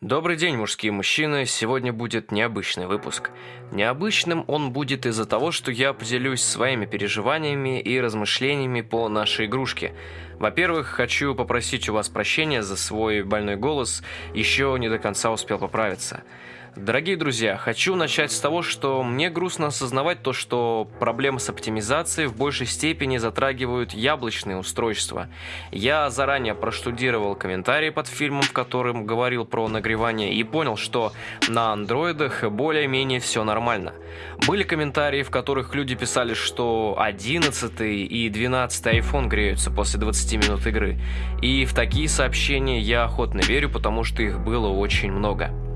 Добрый день, мужские мужчины. Сегодня будет необычный выпуск. Необычным он будет из-за того, что я поделюсь своими переживаниями и размышлениями по нашей игрушке. Во-первых, хочу попросить у вас прощения за свой больной голос, еще не до конца успел поправиться. Дорогие друзья, хочу начать с того, что мне грустно осознавать то, что проблемы с оптимизацией в большей степени затрагивают яблочные устройства. Я заранее проштудировал комментарии под фильмом, в котором говорил про нагревание, и понял, что на андроидах более-менее все нормально. Были комментарии, в которых люди писали, что 11 и 12 iPhone греются после 20 минут игры. И в такие сообщения я охотно верю, потому что их было очень много.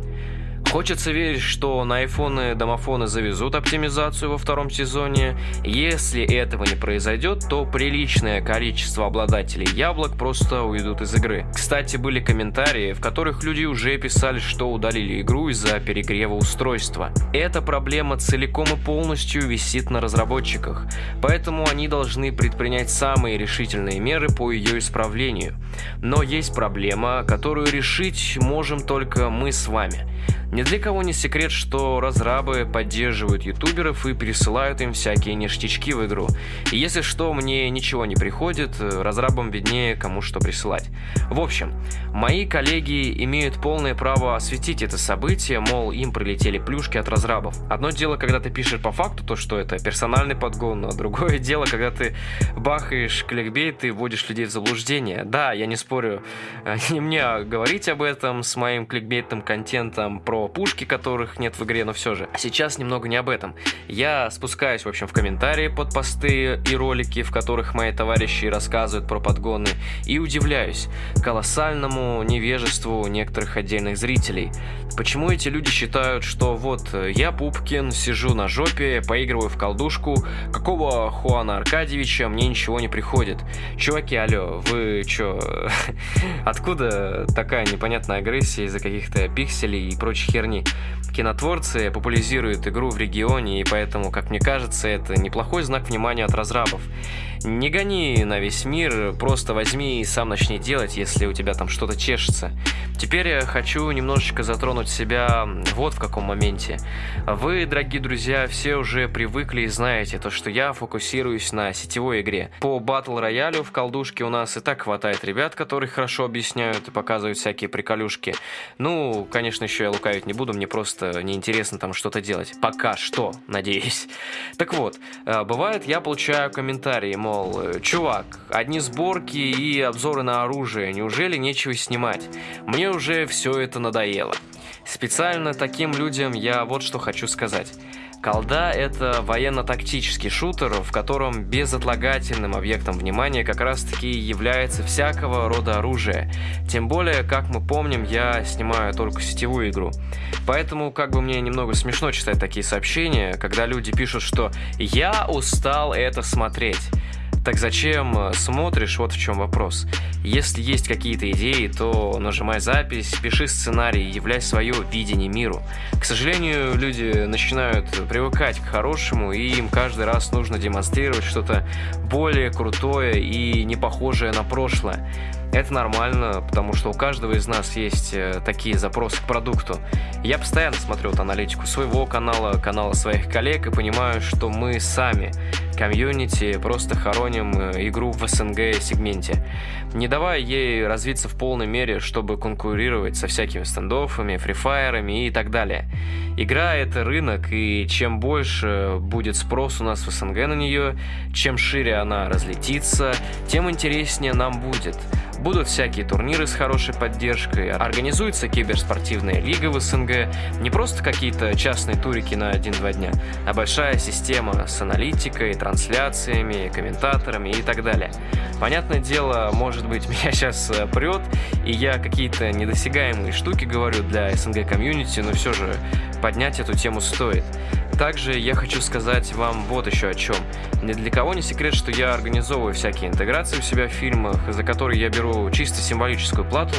Хочется верить, что на айфоны домофоны завезут оптимизацию во втором сезоне. Если этого не произойдет, то приличное количество обладателей яблок просто уйдут из игры. Кстати, были комментарии, в которых люди уже писали, что удалили игру из-за перегрева устройства. Эта проблема целиком и полностью висит на разработчиках, поэтому они должны предпринять самые решительные меры по ее исправлению. Но есть проблема, которую решить можем только мы с вами. Ни для кого не секрет, что разрабы поддерживают ютуберов и пересылают им всякие ништячки в игру. И если что, мне ничего не приходит, разрабам виднее, кому что присылать. В общем, мои коллеги имеют полное право осветить это событие, мол, им прилетели плюшки от разрабов. Одно дело, когда ты пишешь по факту то, что это персональный подгон, а другое дело, когда ты бахаешь кликбейт и вводишь людей в заблуждение. Да, я не спорю, не мне говорить об этом с моим кликбейтным контентом про пушки, которых нет в игре, но все же. Сейчас немного не об этом. Я спускаюсь, в общем, в комментарии под посты и ролики, в которых мои товарищи рассказывают про подгоны, и удивляюсь колоссальному невежеству некоторых отдельных зрителей. Почему эти люди считают, что вот я Пупкин, сижу на жопе, поигрываю в колдушку, какого Хуана Аркадьевича мне ничего не приходит? Чуваки, алло, вы чё? Откуда такая непонятная агрессия из-за каких-то пикселей и прочих херни. Кинотворцы популяризируют игру в регионе, и поэтому, как мне кажется, это неплохой знак внимания от разрабов. Не гони на весь мир, просто возьми и сам начни делать, если у тебя там что-то чешется. Теперь я хочу немножечко затронуть себя вот в каком моменте. Вы, дорогие друзья, все уже привыкли и знаете то, что я фокусируюсь на сетевой игре. По батл роялю в колдушке у нас и так хватает ребят, которые хорошо объясняют и показывают всякие приколюшки. Ну, конечно, еще я лукавить не буду, мне просто неинтересно там что-то делать. Пока что, надеюсь. Так вот, э, бывает, я получаю комментарии, мол, мол, чувак, одни сборки и обзоры на оружие, неужели нечего снимать? Мне уже все это надоело. Специально таким людям я вот что хочу сказать. Колда — это военно-тактический шутер, в котором безотлагательным объектом внимания как раз-таки является всякого рода оружие. Тем более, как мы помним, я снимаю только сетевую игру. Поэтому как бы мне немного смешно читать такие сообщения, когда люди пишут, что «я устал это смотреть». Так зачем э, смотришь, вот в чем вопрос. Если есть какие-то идеи, то нажимай запись, пиши сценарий, являй свое видение миру. К сожалению, люди начинают привыкать к хорошему, и им каждый раз нужно демонстрировать что-то более крутое и не похожее на прошлое. Это нормально, потому что у каждого из нас есть э, такие запросы к продукту. Я постоянно смотрю вот аналитику своего канала, канала своих коллег и понимаю, что мы сами, комьюнити, просто хороним э, игру в СНГ сегменте, не давая ей развиться в полной мере, чтобы конкурировать со всякими стендофами, фрифайерами и так далее. Игра — это рынок, и чем больше будет спрос у нас в СНГ на нее, чем шире она разлетится, тем интереснее нам будет — Будут всякие турниры с хорошей поддержкой, организуется киберспортивная лига в СНГ, не просто какие-то частные турики на 1-2 дня, а большая система с аналитикой, трансляциями, комментаторами и так далее. Понятное дело, может быть, меня сейчас э, прет, и я какие-то недосягаемые штуки говорю для СНГ комьюнити, но все же поднять эту тему стоит. Также я хочу сказать вам вот еще о чем. Ни для кого не секрет, что я организовываю всякие интеграции у себя в фильмах, за которые я беру чисто символическую плату,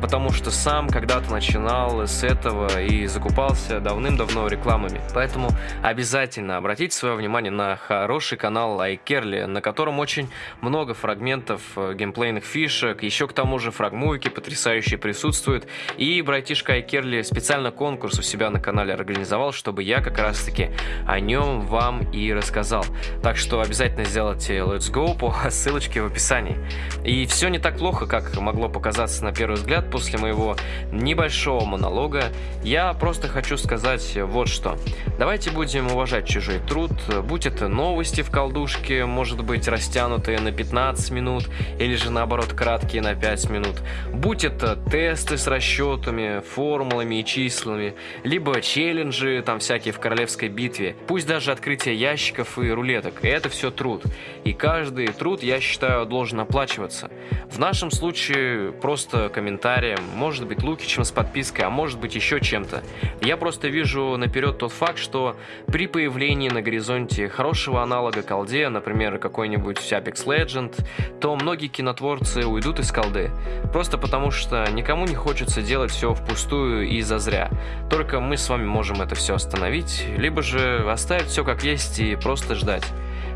потому что сам когда-то начинал с этого и закупался давным-давно рекламами. Поэтому обязательно обратите свое внимание на хороший канал iCarly, на котором очень много фрагментов э, геймплейных фишек, еще к тому же фрагмуйки потрясающие присутствуют, и братишка iCarly специально конкурс у себя на канале организовал, чтобы я как раз таки о нем вам и рассказал. Так что обязательно сделайте Let's Go по ссылочке в описании. И все не так плохо, как могло показаться на первый взгляд после моего небольшого монолога. Я просто хочу сказать вот что. Давайте будем уважать чужой труд, будь это новости в колдушке, может быть растянутые на 15 минут, или же наоборот краткие на 5 минут, будь это тесты с расчетами, формулами и числами, либо челленджи там всякие в королевской битве, пусть даже открытие ящиков и рулеток, это все труд. И каждый труд, я считаю, должен оплачиваться. В нашем случае просто комментарием, может быть Лукичем с подпиской, а может быть еще чем-то. Я просто вижу наперед тот факт, что при появлении на горизонте хорошего аналога колде, например, какой-нибудь Apex Legend, то многие кинотворцы уйдут из колды. Просто потому что никому не хочется делать все впустую и зазря. Только мы с вами можем это все остановить, либо же оставить все как есть и просто ждать,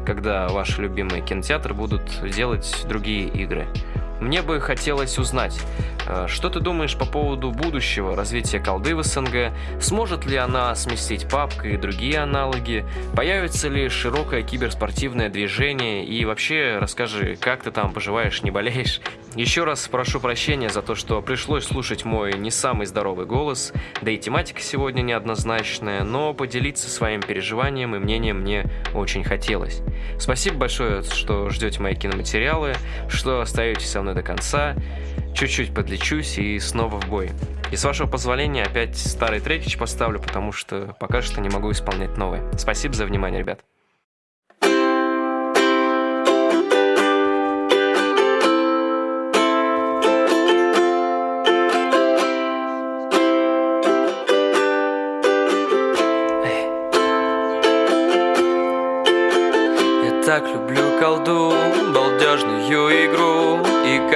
когда ваши любимые кинотеатры будут делать другие игры. Мне бы хотелось узнать, э, что ты думаешь по поводу будущего развития колды в СНГ? Сможет ли она сместить папка и другие аналоги? Появится ли широкое киберспортивное движение? И вообще расскажи, как ты там поживаешь, не болеешь? Еще раз прошу прощения за то, что пришлось слушать мой не самый здоровый голос, да и тематика сегодня неоднозначная, но поделиться своим переживанием и мнением мне очень хотелось. Спасибо большое, что ждете мои киноматериалы, что остаетесь со мной до конца. Чуть-чуть подлечусь и снова в бой. И с вашего позволения опять старый трекич поставлю, потому что пока что не могу исполнять новые. Спасибо за внимание, ребят.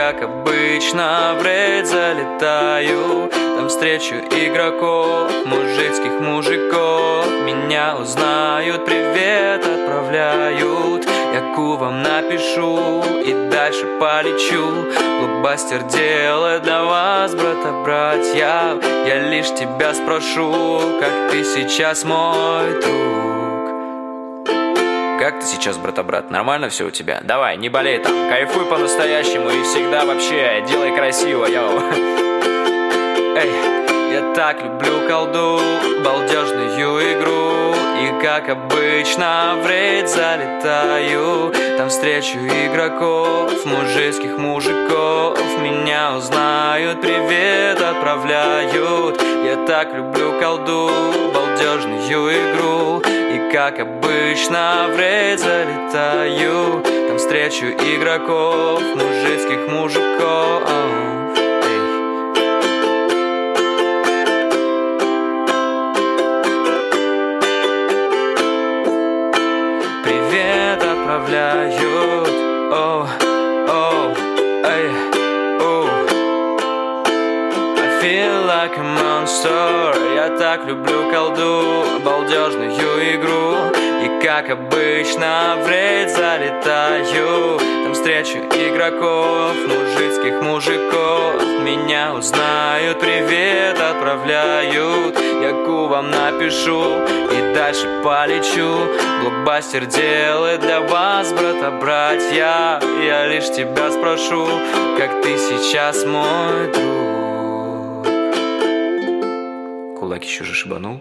Как обычно в рейд залетаю. Там встречу игроков, мужицких мужиков. Меня узнают, привет отправляют. Я кувам напишу и дальше полечу. Блокбастер делает для вас, брата-братья. Я лишь тебя спрошу, как ты сейчас мой друг как ты сейчас, брата-брат? Нормально все у тебя? Давай, не болей там, кайфуй по-настоящему и всегда вообще делай красиво, йоу. Эй, я так люблю колду, балдежную игру. И как обычно в рейд залетаю. Там встречу игроков, мужицких мужиков. Меня узнают, привет отправляют. Я так люблю колду, балдежную игру. И как обычно в рейд залетаю. Там встречу игроков, мужицких мужиков Привет отправляют, о, о, эй, о I feel like a monster. Я так люблю колду, балдежную игру как обычно в рейд залетаю. Там встречу игроков, мужицких мужиков. Меня узнают, привет отправляют. Я кувам напишу и дальше полечу. Блокбастер делает для вас, брата-братья Я лишь тебя спрошу, как ты сейчас мой друг? Кулак еще же шибанул.